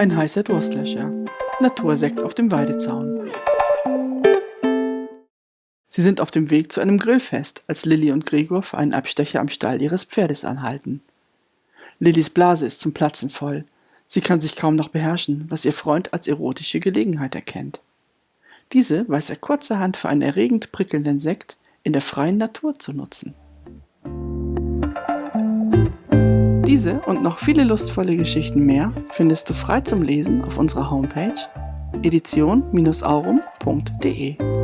Ein heißer Durstlöscher. Natursekt auf dem Weidezaun. Sie sind auf dem Weg zu einem Grillfest, als Lilly und Gregor für einen Abstecher am Stall ihres Pferdes anhalten. Lillys Blase ist zum Platzen voll. Sie kann sich kaum noch beherrschen, was ihr Freund als erotische Gelegenheit erkennt. Diese weiß er kurzerhand für einen erregend prickelnden Sekt in der freien Natur zu nutzen. Diese und noch viele lustvolle Geschichten mehr findest du frei zum Lesen auf unserer Homepage edition-aurum.de.